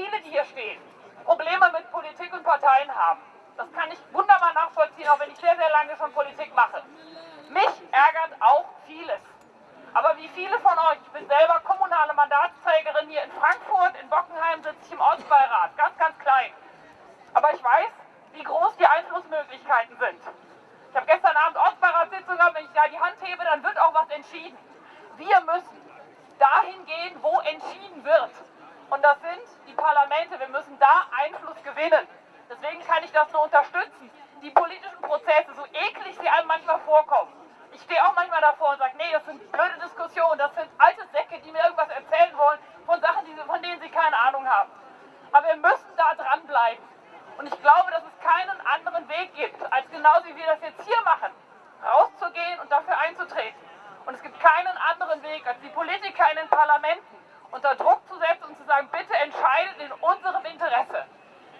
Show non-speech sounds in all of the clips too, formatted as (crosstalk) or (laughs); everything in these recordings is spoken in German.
viele, die hier stehen, Probleme mit Politik und Parteien haben. Das kann ich wunderbar nachvollziehen, auch wenn ich sehr, sehr lange schon Politik mache. Mich ärgert auch vieles. Aber wie viele von euch, ich bin selber kommunale Mandatsträgerin hier in Frankfurt, in Bockenheim sitze ich im Ortsbeirat, ganz, ganz klein. Aber ich weiß, wie groß die Einflussmöglichkeiten sind. Ich habe gestern Abend Ortsbeiratssitzung gehabt, wenn ich da die Hand hebe, dann wird auch was entschieden. Wir müssen dahin gehen, wo entschieden wird. Und das sind die Parlamente. Wir müssen da Einfluss gewinnen. Deswegen kann ich das nur unterstützen. Die politischen Prozesse, so eklig sie einem manchmal vorkommen. Ich stehe auch manchmal davor und sage, nee, das sind blöde Diskussionen, das sind alte Säcke, die mir irgendwas erzählen wollen von Sachen, die, von denen sie keine Ahnung haben. Aber wir müssen da dranbleiben. Und ich glaube, dass es keinen anderen Weg gibt, als genauso wie wir das jetzt hier machen, rauszugehen und dafür einzutreten. Und es gibt keinen anderen Weg, als die Politiker in den Parlamenten unter Druck zu setzen und zu sagen, bitte entscheidet in unserem Interesse.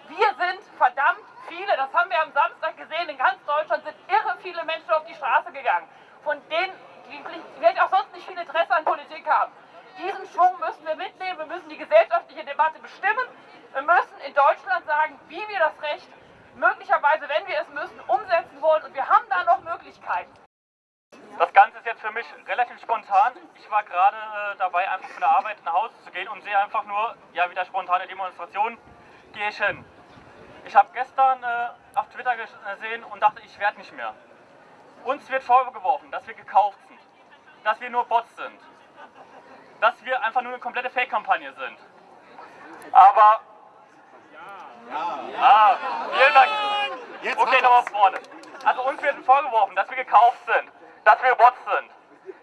Wir sind verdammt viele, das haben wir am Samstag gesehen, in ganz Deutschland sind irre viele Menschen auf die Straße gegangen, von denen, die vielleicht auch sonst nicht viel Interesse an Politik haben. Diesen Schwung müssen wir mitnehmen, wir müssen die gesellschaftliche Debatte bestimmen, wir müssen in Deutschland sagen, wie wir das Recht möglicherweise, wenn wir es müssen, umsetzen wollen und wir haben da noch Möglichkeiten. Das Ganze ist jetzt für mich relativ spontan. Ich war gerade äh, dabei, einfach von der Arbeit nach Hause zu gehen und sehe einfach nur, ja, wieder spontane Demonstration, gehe ich hin. Ich habe gestern äh, auf Twitter gesehen und dachte, ich werde nicht mehr. Uns wird vorgeworfen, dass wir gekauft sind, dass wir nur Bots sind, dass wir einfach nur eine komplette Fake-Kampagne sind. Aber... Ja. Ah, vielen Dank. Okay, nochmal vorne. Also uns wird vorgeworfen, dass wir gekauft sind, dass wir Bots sind,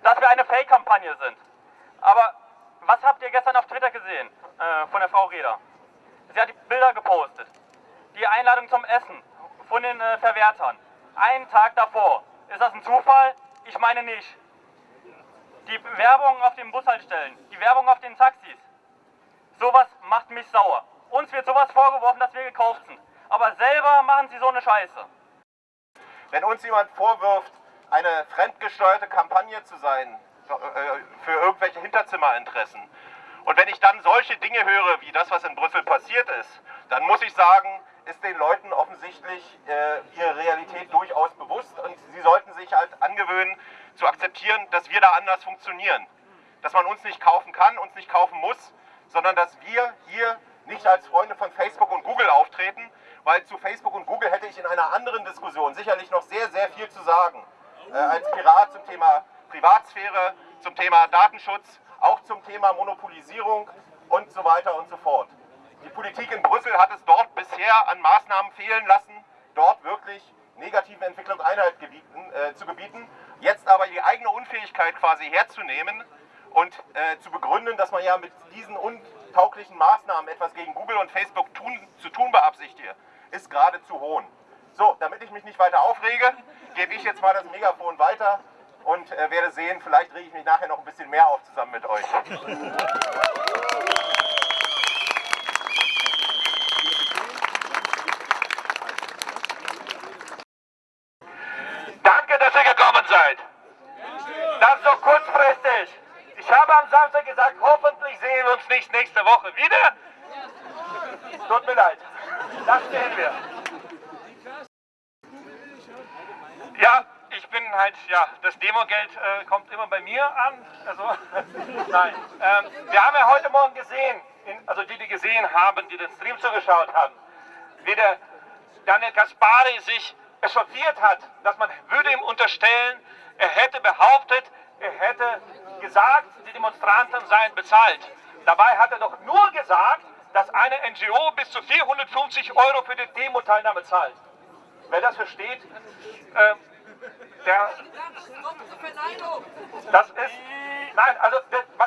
dass wir eine Fake-Kampagne sind. Aber was habt ihr gestern auf Twitter gesehen äh, von der Frau Reda? Sie hat die Bilder gepostet. Die Einladung zum Essen von den äh, Verwertern. Einen Tag davor. Ist das ein Zufall? Ich meine nicht. Die Werbung auf den Bushaltestellen, die Werbung auf den Taxis. Sowas macht mich sauer. Uns wird sowas vorgeworfen, dass wir gekauft sind. Aber selber machen sie so eine Scheiße. Wenn uns jemand vorwirft, eine fremdgesteuerte Kampagne zu sein äh, für irgendwelche Hinterzimmerinteressen. Und wenn ich dann solche Dinge höre, wie das, was in Brüssel passiert ist, dann muss ich sagen, ist den Leuten offensichtlich äh, ihre Realität durchaus bewusst und sie sollten sich halt angewöhnen zu akzeptieren, dass wir da anders funktionieren. Dass man uns nicht kaufen kann, uns nicht kaufen muss, sondern dass wir hier nicht als Freunde von Facebook und Google auftreten, weil zu Facebook und Google hätte ich in einer anderen Diskussion sicherlich noch sehr, sehr viel zu sagen äh, als Pirat zum Thema Privatsphäre, zum Thema Datenschutz, auch zum Thema Monopolisierung und so weiter und so fort. Die Politik in Brüssel hat es dort bisher an Maßnahmen fehlen lassen, dort wirklich negativen Entwicklung Einhalt gebieten, äh, zu gebieten. Jetzt aber die eigene Unfähigkeit quasi herzunehmen und äh, zu begründen, dass man ja mit diesen untauglichen Maßnahmen etwas gegen Google und Facebook tun, zu tun beabsichtige, ist gerade zu hohn. So, damit ich mich nicht weiter aufrege, gebe ich jetzt mal das Megafon weiter und äh, werde sehen, vielleicht rege ich mich nachher noch ein bisschen mehr auf zusammen mit euch. Danke, dass ihr gekommen seid. Das so kurzfristig. Ich habe am Samstag gesagt, hoffentlich sehen wir uns nicht nächste Woche wieder. Tut mir leid. Das sehen wir. Ja, ich bin halt, ja, das Demogeld äh, kommt immer bei mir an. Also, (laughs) nein. Ähm, wir haben ja heute Morgen gesehen, in, also die, die gesehen haben, die den Stream zugeschaut haben, wie der Daniel Kaspari sich echauffiert hat, dass man würde ihm unterstellen, er hätte behauptet, er hätte gesagt, die Demonstranten seien bezahlt. Dabei hat er doch nur gesagt, dass eine NGO bis zu 450 Euro für die Demo-Teilnahme zahlt. Wer das versteht, äh, der, das ist, nein, also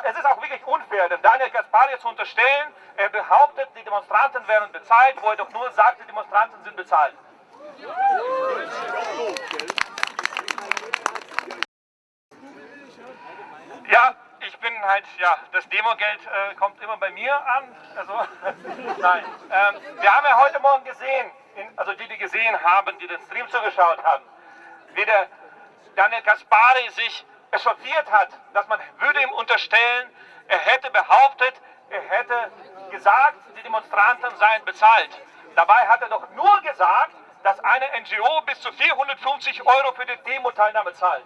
es ist auch wirklich unfair, denn Daniel Gaspari zu unterstellen, er behauptet, die Demonstranten wären bezahlt, wo er doch nur sagt, die Demonstranten sind bezahlt. Ja, ich bin halt, ja, das Demogeld äh, kommt immer bei mir an. Also, (laughs) nein. Ähm, wir haben ja heute Morgen gesehen, also die, die gesehen haben, die den Stream zugeschaut haben, wie der Daniel Kaspari sich echauffiert hat, dass man würde ihm unterstellen, er hätte behauptet, er hätte gesagt, die Demonstranten seien bezahlt. Dabei hat er doch nur gesagt, dass eine NGO bis zu 450 Euro für die Demo-Teilnahme zahlt.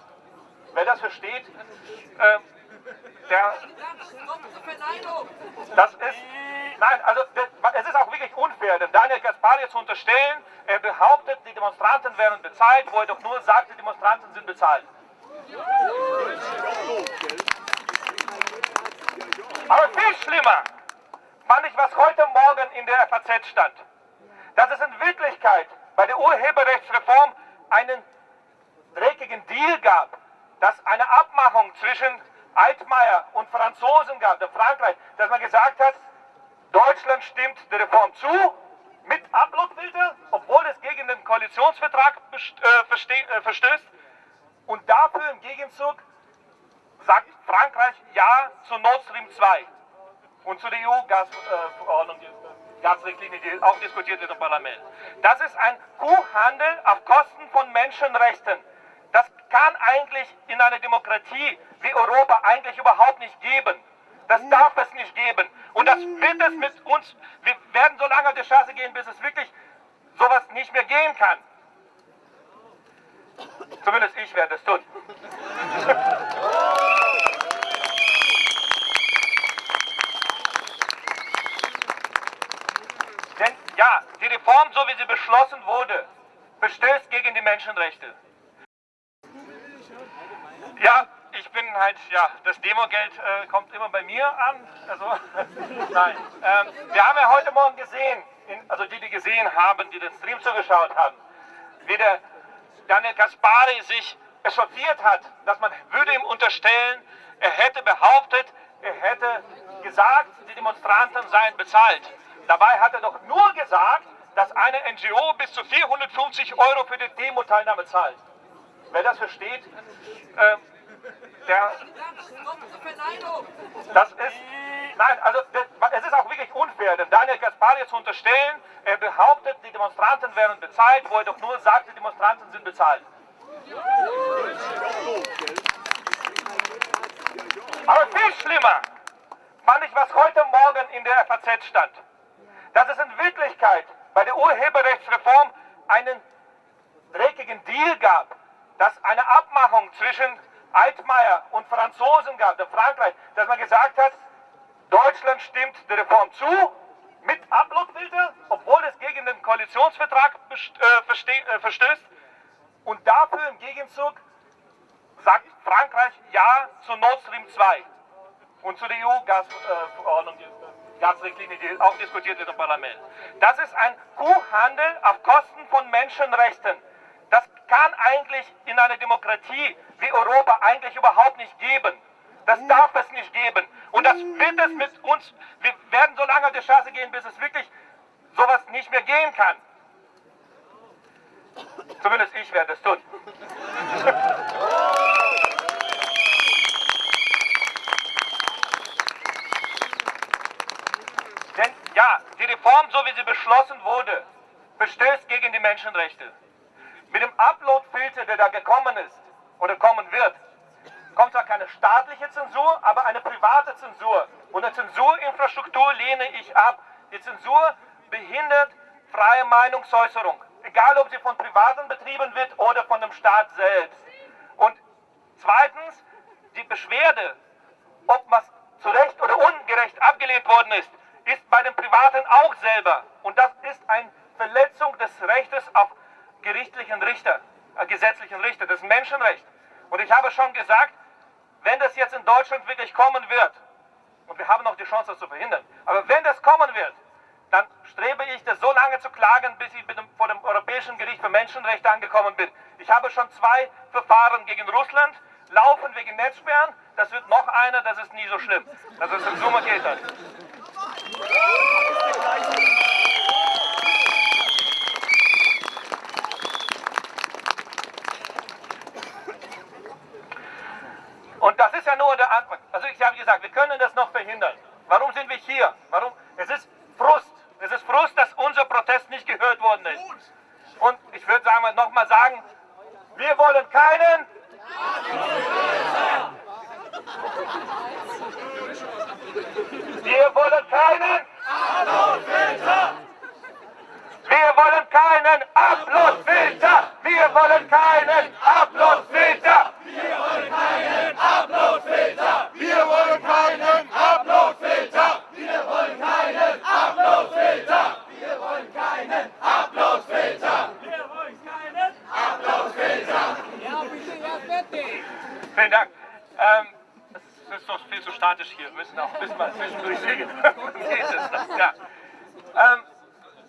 Wer das versteht, äh, der, das ist, nein, also es ist auch wirklich unfair, denn Daniel Kaspari zu unterstellen, er behauptet, die Demonstranten wären bezahlt, wo er doch nur sagt, die Demonstranten sind bezahlt. Aber viel schlimmer fand ich, was heute Morgen in der FAZ stand. Dass es in Wirklichkeit bei der Urheberrechtsreform einen dreckigen Deal gab, dass eine Abmachung zwischen Altmaier und Franzosen gab, der Frankreich, dass man gesagt hat, Deutschland stimmt der Reform zu, mit Uploadfilter, obwohl es gegen den Koalitionsvertrag äh, äh, verstößt. Und dafür im Gegenzug sagt Frankreich Ja zu Nord Stream 2 und zu der EU-Gasverordnung, äh, Gasrichtlinie, die auch diskutiert wird im Parlament. Das ist ein Kuhhandel auf Kosten von Menschenrechten. Das kann eigentlich in einer Demokratie wie Europa eigentlich überhaupt nicht geben. Das darf es nicht geben. Und das wird es mit uns, wir werden so lange auf die Straße gehen, bis es wirklich sowas nicht mehr gehen kann. Zumindest ich werde es tun. (laughs) Denn ja, die Reform, so wie sie beschlossen wurde, verstößt gegen die Menschenrechte. Ja, ich bin halt, ja, das Demogeld äh, kommt immer bei mir an. Also, (laughs) nein. Ähm, wir haben ja heute Morgen gesehen, in, also die, die gesehen haben, die den Stream zugeschaut haben, wie der Daniel Kaspari sich echauffiert hat, dass man würde ihm unterstellen, er hätte behauptet, er hätte gesagt, die Demonstranten seien bezahlt. Dabei hat er doch nur gesagt, dass eine NGO bis zu 450 Euro für die Demo-Teilnahme zahlt. Wer das versteht, äh, der, das ist, nein, also es ist auch wirklich unfair, denn Daniel Kaspari zu unterstellen, er behauptet, die Demonstranten wären bezahlt, wo er doch nur sagt, die Demonstranten sind bezahlt. Aber viel schlimmer fand ich, was heute Morgen in der FAZ stand. Dass es in Wirklichkeit bei der Urheberrechtsreform einen dreckigen Deal gab, dass eine Abmachung zwischen Altmaier und Franzosen gab, der Frankreich, dass man gesagt hat, Deutschland stimmt der Reform zu, mit Uploadfilter, obwohl es gegen den Koalitionsvertrag äh, äh, verstößt. Und dafür im Gegenzug sagt Frankreich Ja zu Nord Stream 2 und zu der EU-Gasverordnung, äh, Gasrichtlinie, die auch diskutiert wird im Parlament. Das ist ein Kuhhandel auf Kosten von Menschenrechten. Kann eigentlich in einer Demokratie wie Europa eigentlich überhaupt nicht geben. Das darf es nicht geben. Und das wird es mit uns, wir werden so lange auf die Straße gehen, bis es wirklich sowas nicht mehr gehen kann. Zumindest ich werde es tun. (laughs) Denn ja, die Reform, so wie sie beschlossen wurde, verstößt gegen die Menschenrechte. Mit dem Upload-Filter, der da gekommen ist oder kommen wird, kommt zwar keine staatliche Zensur, aber eine private Zensur. Und eine Zensurinfrastruktur lehne ich ab. Die Zensur behindert freie Meinungsäußerung, egal ob sie von Privaten betrieben wird oder von dem Staat selbst. Und zweitens, die Beschwerde, ob was zu Recht oder ungerecht abgelehnt worden ist, ist bei den Privaten auch selber. Und das ist eine Verletzung des Rechtes auf gerichtlichen Richter, äh, gesetzlichen Richter, das Menschenrecht. Und ich habe schon gesagt, wenn das jetzt in Deutschland wirklich kommen wird, und wir haben noch die Chance, das zu verhindern, aber wenn das kommen wird, dann strebe ich das so lange zu klagen, bis ich vor dem Europäischen Gericht für Menschenrechte angekommen bin. Ich habe schon zwei Verfahren gegen Russland, laufen wegen Netzsperren, das wird noch einer, das ist nie so schlimm. Das ist in Summe geht das. Und das ist ja nur der Anfang. Also ich habe gesagt, wir können das noch verhindern. Warum sind wir hier? Warum? Es ist Frust. Es ist Frust, dass unser Protest nicht gehört worden ist. Und ich würde sagen, nochmal sagen, wir wollen keinen. Wir wollen keinen. Demokratisch hier. Wir müssen auch ein bisschen mal zwischendurch singen. (laughs) ja. ähm,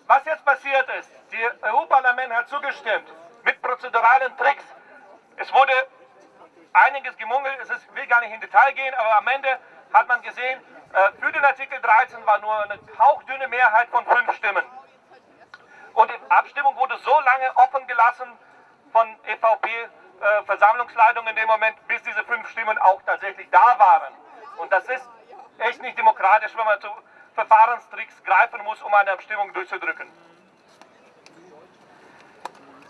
was jetzt passiert ist, das EU-Parlament hat zugestimmt mit prozeduralen Tricks. Es wurde einiges gemungelt, es ist, will gar nicht in Detail gehen, aber am Ende hat man gesehen, äh, für den Artikel 13 war nur eine hauchdünne Mehrheit von fünf Stimmen. Und die Abstimmung wurde so lange offen gelassen von EVP-Versammlungsleitung äh, in dem Moment, bis diese fünf Stimmen auch tatsächlich da waren. Und das ist echt nicht demokratisch, wenn man zu Verfahrenstricks greifen muss, um eine Abstimmung durchzudrücken.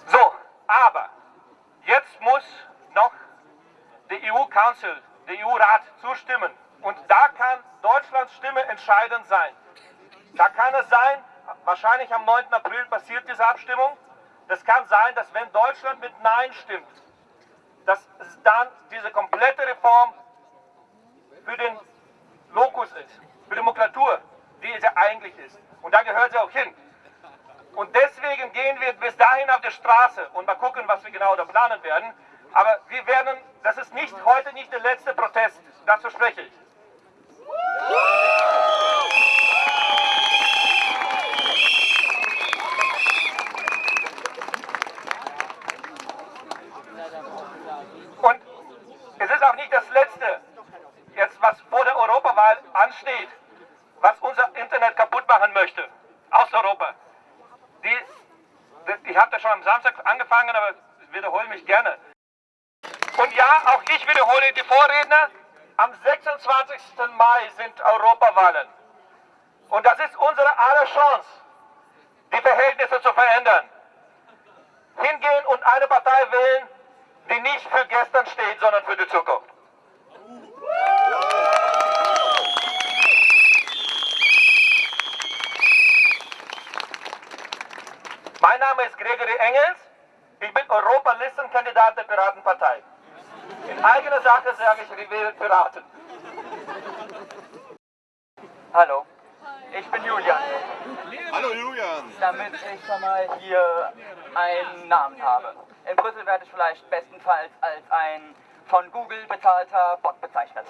So, aber jetzt muss noch der EU-Council, der EU-Rat zustimmen. Und da kann Deutschlands Stimme entscheidend sein. Da kann es sein, wahrscheinlich am 9. April passiert diese Abstimmung. Das kann sein, dass wenn Deutschland mit Nein stimmt, dass es dann diese komplette Reform für den Lokus ist, für Demokratur, die es ja eigentlich ist. Und da gehört sie auch hin. Und deswegen gehen wir bis dahin auf die Straße und mal gucken, was wir genau da planen werden. Aber wir werden, das ist nicht heute nicht der letzte Protest, dazu spreche ich. Und es ist auch nicht das Letzte, jetzt was vor der Europawahl ansteht, was unser Internet kaputt machen möchte, aus Europa. Die, die, ich habe das schon am Samstag angefangen, aber ich wiederhole mich gerne. Und ja, auch ich wiederhole die Vorredner, am 26. Mai sind Europawahlen. Und das ist unsere aller Chance, die Verhältnisse zu verändern. Hingehen und eine Partei wählen, die nicht für gestern steht, sondern für die Zukunft. Mein Name ist Gregory Engels. Ich bin Europalistenkandidat der Piratenpartei. In eigener Sache sage ich Rivere Piraten. Hallo, ich bin Julian. Hallo Julian. Damit ich schon mal hier einen Namen habe. In Brüssel werde ich vielleicht bestenfalls als ein von Google bezahlter Bot bezeichnet.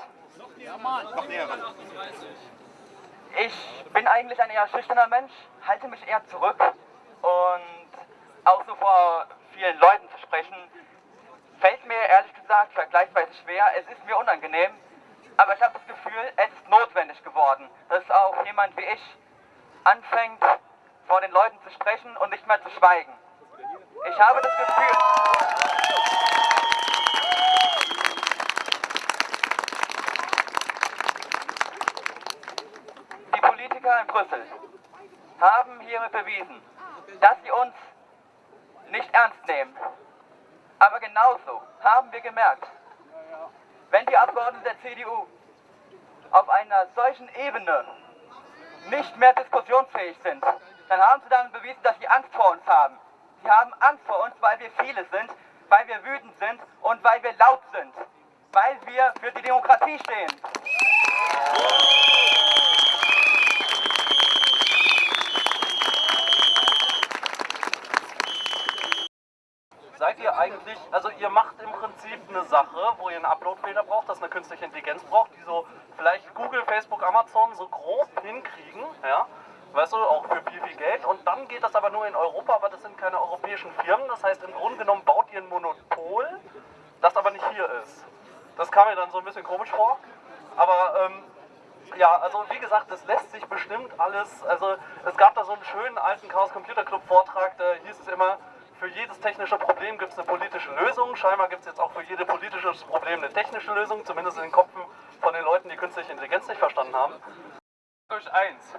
Ich bin eigentlich ein eher schüchterner Mensch, halte mich eher zurück und auch so vor vielen Leuten zu sprechen, fällt mir ehrlich gesagt vergleichsweise schwer. Es ist mir unangenehm, aber ich habe das Gefühl, es ist notwendig geworden, dass auch jemand wie ich anfängt, vor den Leuten zu sprechen und nicht mehr zu schweigen. Ich habe das Gefühl, die Politiker in Brüssel haben hiermit bewiesen, dass sie uns nicht ernst nehmen. Aber genauso haben wir gemerkt, wenn die Abgeordneten der CDU auf einer solchen Ebene nicht mehr diskussionsfähig sind, dann haben sie damit bewiesen, dass sie Angst vor uns haben. Sie haben Angst vor uns, weil wir viele sind, weil wir wütend sind und weil wir laut sind, weil wir für die Demokratie stehen. Seid ihr eigentlich, also ihr macht im Prinzip eine Sache, wo ihr einen Upload-Filter braucht, das eine künstliche Intelligenz braucht, die so vielleicht Google, Facebook, Amazon so grob hinkriegen, ja, weißt du, auch für viel, viel Geld. Und dann geht das aber nur in Europa, aber das sind keine europäischen Firmen. Das heißt, im Grunde genommen baut ihr ein Monopol, das aber nicht hier ist. Das kam mir dann so ein bisschen komisch vor. Aber ähm, ja, also wie gesagt, das lässt sich bestimmt alles. Also es gab da so einen schönen alten Chaos Computer Club Vortrag, da hieß es immer, für jedes technische Problem gibt es eine politische Lösung. Scheinbar gibt es jetzt auch für jedes politische Problem eine technische Lösung, zumindest in den Köpfen von den Leuten, die künstliche Intelligenz nicht verstanden haben. Durch eins.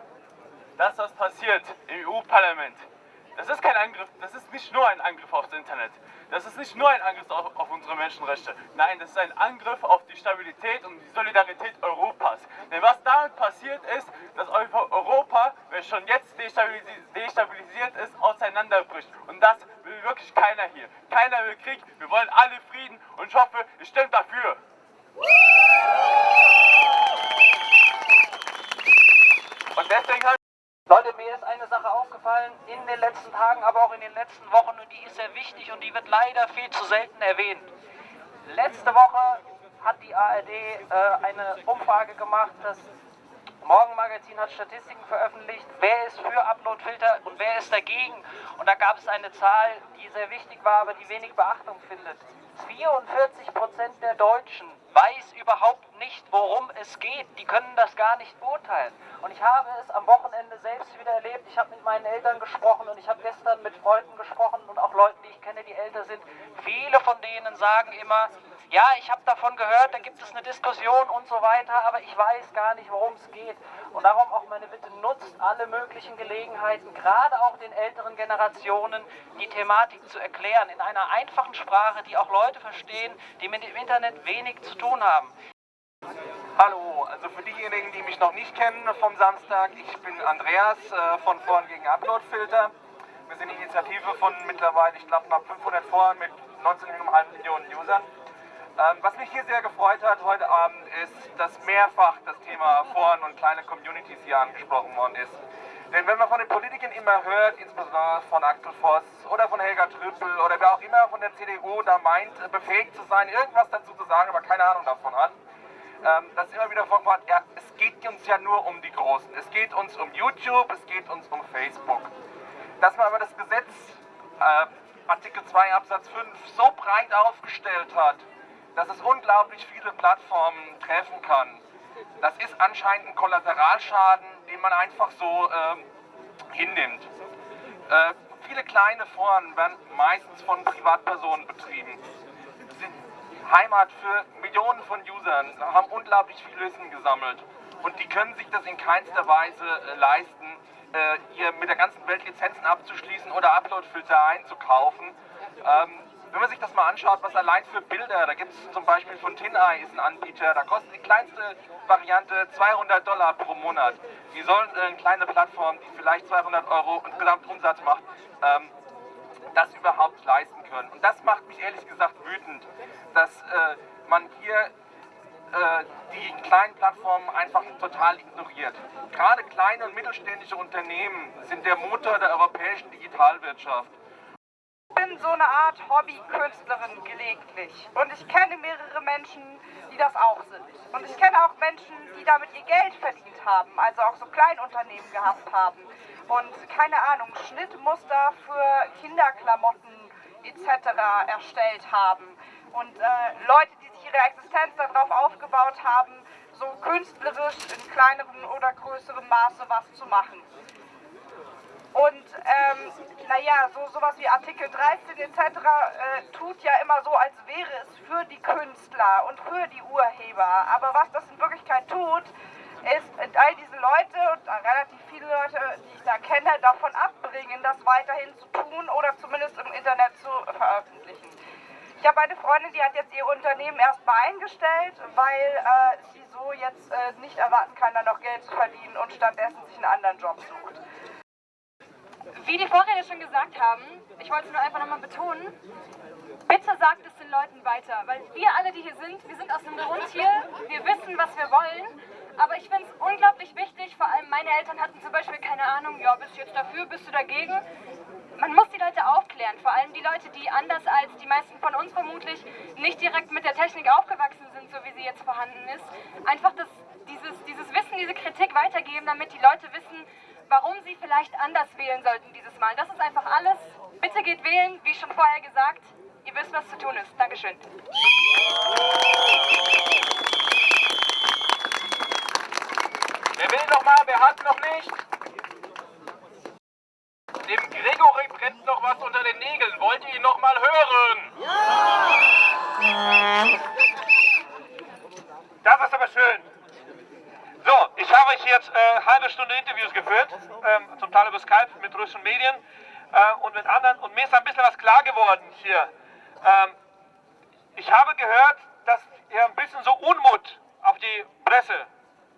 Das, was passiert im EU-Parlament, das ist kein Angriff, das ist nicht nur ein Angriff aufs Internet. Das ist nicht nur ein Angriff auf, auf unsere Menschenrechte. Nein, das ist ein Angriff auf die Stabilität und die Solidarität Europas. Denn was damit passiert ist, dass Europa, wenn schon jetzt destabilisiert, ist, auseinanderbricht. Und das will wirklich keiner hier. Keiner will Krieg, wir wollen alle Frieden und ich hoffe, ihr stimmt dafür. Und deswegen habe Leute, mir ist eine Sache aufgefallen in den letzten Tagen, aber auch in den letzten Wochen und die ist sehr wichtig und die wird leider viel zu selten erwähnt. Letzte Woche hat die ARD äh, eine Umfrage gemacht, das Morgenmagazin hat Statistiken veröffentlicht, wer ist für Uploadfilter und wer ist dagegen. Und da gab es eine Zahl, die sehr wichtig war, aber die wenig Beachtung findet. 44 Prozent der Deutschen weiß überhaupt nicht, worum es geht. Die können das gar nicht beurteilen. Und ich habe es am Wochenende selbst wieder erlebt. Ich habe mit meinen Eltern gesprochen und ich habe gestern mit Freunden gesprochen und auch Leuten, die ich kenne, die älter sind. Viele von denen sagen immer, ja, ich habe davon gehört, da gibt es eine Diskussion und so weiter, aber ich weiß gar nicht, worum es geht. Und darum auch meine Bitte, nutzt alle möglichen Gelegenheiten, gerade auch den älteren Generationen, die Thematik zu erklären, in einer einfachen Sprache, die auch Leute verstehen, die mit dem Internet wenig zu tun haben. Hallo, also für diejenigen, die mich noch nicht kennen vom Samstag, ich bin Andreas äh, von Foren gegen Uploadfilter. Wir sind eine Initiative von mittlerweile, ich glaube, knapp 500 Foren mit 19,5 Millionen Usern. Ähm, was mich hier sehr gefreut hat heute Abend ist, dass mehrfach das Thema Foren und kleine Communities hier angesprochen worden ist. Denn wenn man von den Politikern immer hört, insbesondere von Axel Voss oder von Helga Trüppel oder wer auch immer von der CDU da meint, befähigt zu sein, irgendwas dazu zu sagen, aber keine Ahnung davon hat, ähm, dass immer wieder vorkommt, ja, es geht uns ja nur um die Großen. Es geht uns um YouTube, es geht uns um Facebook. Dass man aber das Gesetz, äh, Artikel 2 Absatz 5, so breit aufgestellt hat, dass es unglaublich viele Plattformen treffen kann. Das ist anscheinend ein Kollateralschaden, den man einfach so äh, hinnimmt. Äh, viele kleine Foren werden meistens von Privatpersonen betrieben. Sind Heimat für Millionen von Usern, haben unglaublich viel Wissen gesammelt. Und die können sich das in keinster Weise äh, leisten, äh, hier mit der ganzen Welt Lizenzen abzuschließen oder Uploadfilter einzukaufen. Ähm, wenn man sich das mal anschaut, was allein für Bilder, da gibt es zum Beispiel von TinEye ist ein Anbieter, da kostet die kleinste Variante 200 Dollar pro Monat. Die sollen äh, eine kleine Plattform, die vielleicht 200 Euro und Gesamtumsatz macht, ähm, das überhaupt leisten können. Und das macht mich ehrlich gesagt wütend, dass äh, man hier äh, die kleinen Plattformen einfach total ignoriert. Gerade kleine und mittelständische Unternehmen sind der Motor der europäischen Digitalwirtschaft bin so eine Art Hobbykünstlerin gelegentlich und ich kenne mehrere Menschen, die das auch sind. Und ich kenne auch Menschen, die damit ihr Geld verdient haben, also auch so Kleinunternehmen gehabt haben und keine Ahnung, Schnittmuster für Kinderklamotten etc. erstellt haben und äh, Leute, die sich ihre Existenz darauf aufgebaut haben, so künstlerisch in kleinerem oder größerem Maße was zu machen. Und ähm, naja, so sowas wie Artikel 13 etc. Äh, tut ja immer so, als wäre es für die Künstler und für die Urheber. Aber was das in Wirklichkeit tut, ist all diese Leute und relativ viele Leute, die ich da kenne, davon abbringen, das weiterhin zu tun oder zumindest im Internet zu veröffentlichen. Ich habe eine Freundin, die hat jetzt ihr Unternehmen erstmal eingestellt, weil äh, sie so jetzt äh, nicht erwarten kann, da noch Geld zu verdienen und stattdessen sich einen anderen Job sucht. Wie die Vorredner schon gesagt haben, ich wollte es nur einfach nochmal betonen, bitte sagt es den Leuten weiter, weil wir alle, die hier sind, wir sind aus dem Grund hier, wir wissen, was wir wollen, aber ich finde es unglaublich wichtig, vor allem meine Eltern hatten zum Beispiel keine Ahnung, ja, bist du jetzt dafür, bist du dagegen? Man muss die Leute aufklären, vor allem die Leute, die anders als die meisten von uns vermutlich nicht direkt mit der Technik aufgewachsen sind, so wie sie jetzt vorhanden ist. Einfach das, dieses, dieses Wissen, diese Kritik weitergeben, damit die Leute wissen, warum Sie vielleicht anders wählen sollten dieses Mal. Das ist einfach alles. Bitte geht wählen, wie schon vorher gesagt. Ihr wisst, was zu tun ist. Dankeschön. Wer will noch mal? Wer hat noch nicht? Dem Gregory brennt noch was unter den Nägeln. Wollt ihr ihn noch mal hören? Ja! Das ist aber schön. So, ich habe euch jetzt äh, halbe Stunde Interviews geführt, ähm, zum Teil über Skype mit russischen Medien äh, und mit anderen. Und mir ist ein bisschen was klar geworden hier. Ähm, ich habe gehört, dass hier ein bisschen so Unmut auf die Presse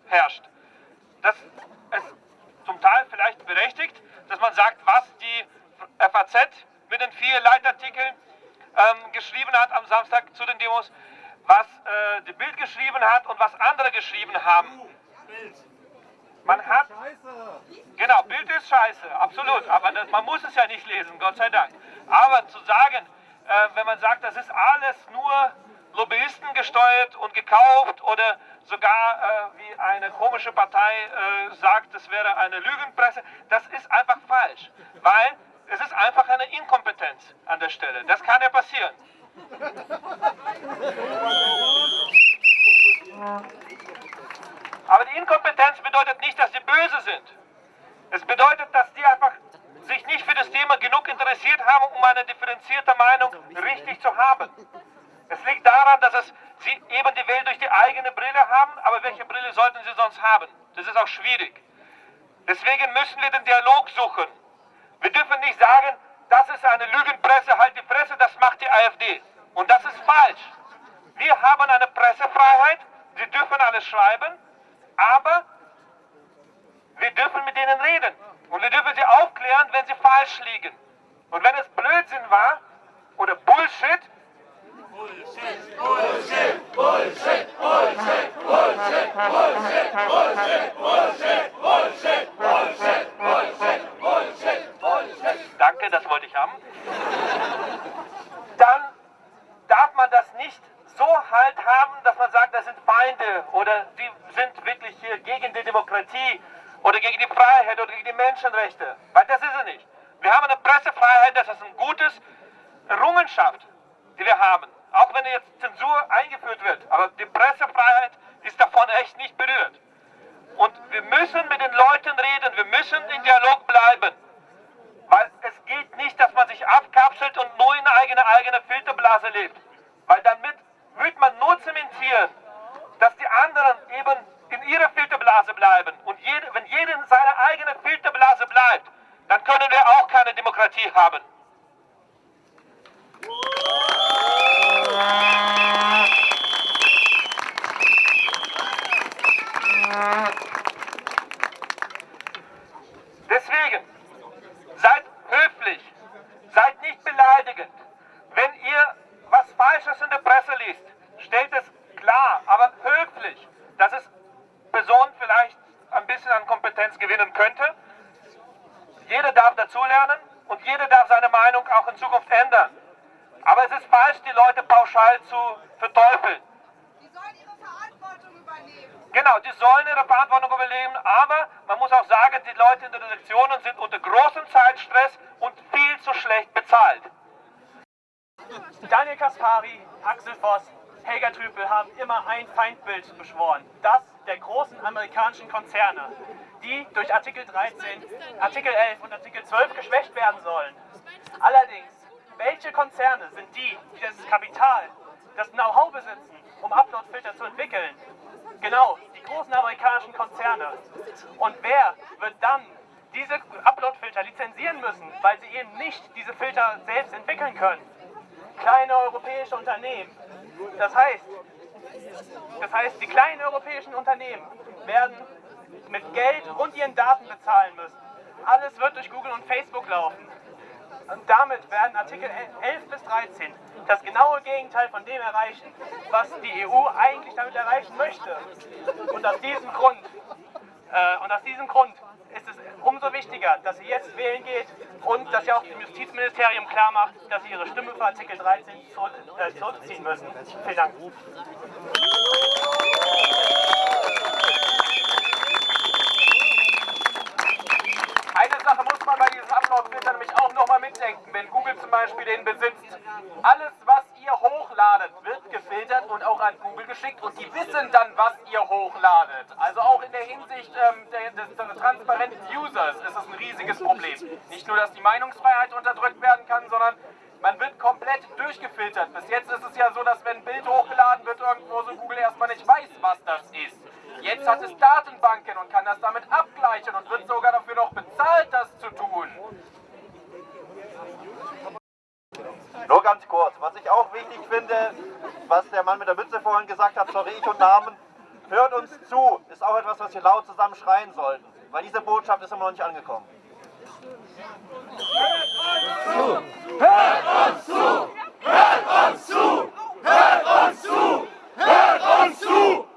herrscht. Das ist zum Teil vielleicht berechtigt, dass man sagt, was die FAZ mit den vier Leitartikeln ähm, geschrieben hat am Samstag zu den Demos, was äh, die Bild geschrieben hat und was andere geschrieben haben. Man hat. Genau, Bild ist scheiße, absolut. Aber das, man muss es ja nicht lesen, Gott sei Dank. Aber zu sagen, äh, wenn man sagt, das ist alles nur Lobbyisten gesteuert und gekauft oder sogar äh, wie eine komische Partei äh, sagt, es wäre eine Lügenpresse. Das ist einfach falsch, weil es ist einfach eine Inkompetenz an der Stelle. Das kann ja passieren. (laughs) Inkompetenz bedeutet nicht, dass sie böse sind. Es bedeutet, dass die einfach sich nicht für das Thema genug interessiert haben, um eine differenzierte Meinung richtig zu haben. Es liegt daran, dass es sie eben die Welt durch die eigene Brille haben, aber welche Brille sollten sie sonst haben? Das ist auch schwierig. Deswegen müssen wir den Dialog suchen. Wir dürfen nicht sagen, das ist eine Lügenpresse, halt die Presse, das macht die AfD. Und das ist falsch. Wir haben eine Pressefreiheit, sie dürfen alles schreiben, aber wir dürfen mit denen reden. Und wir dürfen sie aufklären, wenn sie falsch liegen. Und wenn es Blödsinn war oder Bullshit, Bullshit, Bullshit, Bullshit, Bullshit, Bullshit, Bullshit, Bullshit, Bullshit, Bullshit, Bullshit, Bullshit, Bullshit, Bullshit. Danke, das wollte ich haben. Jackson. Dann können wir auch keine Demokratie haben. Deswegen, seid höflich, seid nicht beleidigend. Wenn ihr was Falsches in der Presse liest, stellt es klar, aber höflich, dass es Personen vielleicht ein bisschen an Kompetenz gewinnen könnte. Jeder darf dazulernen und jeder darf seine Meinung auch in Zukunft ändern. Aber es ist falsch, die Leute pauschal zu verteufeln. Die sollen ihre Verantwortung übernehmen. Genau, die sollen ihre Verantwortung übernehmen, aber man muss auch sagen, die Leute in den Redaktionen sind unter großem Zeitstress und viel zu schlecht bezahlt. Daniel Kaspari, Axel Voss, Helga Trüpel haben immer ein Feindbild beschworen. Das der großen amerikanischen Konzerne, die durch Artikel 13, Artikel 11 und Artikel 12 geschwächt werden sollen. Allerdings, welche Konzerne sind die, die das Kapital, das Know-how besitzen, um Uploadfilter zu entwickeln? Genau, die großen amerikanischen Konzerne. Und wer wird dann diese Uploadfilter lizenzieren müssen, weil sie eben nicht diese Filter selbst entwickeln können? Kleine europäische Unternehmen. Das heißt, das heißt, die kleinen europäischen Unternehmen werden mit Geld und ihren Daten bezahlen müssen. Alles wird durch Google und Facebook laufen. Und damit werden Artikel 11 bis 13 das genaue Gegenteil von dem erreichen, was die EU eigentlich damit erreichen möchte. Und aus diesem Grund, äh, und aus diesem Grund ist es umso wichtiger, dass sie jetzt wählen geht und dass sie auch dem Justizministerium klar macht, dass sie ihre Stimme für Artikel 13 äh, zurückziehen müssen. Vielen Dank. Eine Sache muss man bei diesen Upload-Filtern nämlich mitdenken. Wenn Google zum Beispiel den besitzt, alles was ihr hochladet, wird gefiltert und auch an Google geschickt und die wissen dann, was ihr hochladet. Also auch in der Hinsicht ähm, der, des, des transparenten Users ist es ein riesiges Problem. Nicht nur, dass die Meinungsfreiheit unterdrückt werden kann, sondern man wird komplett durchgefiltert. Bis jetzt ist es ja so, dass wenn ein Bild hochgeladen wird irgendwo, so Google erstmal nicht weiß, was das ist. Jetzt hat es Datenbanken und kann das damit abgleichen und wird sogar dafür noch bezahlt, das zu tun. Nur ganz kurz. Was ich auch wichtig finde, was der Mann mit der Mütze vorhin gesagt hat, sorry ich und Namen, hört uns zu, ist auch etwas, was wir laut zusammen schreien sollten. Weil diese Botschaft ist immer noch nicht angekommen. Hört uns zu! Hört uns zu! Hört uns zu! Hört uns zu! Hört uns zu!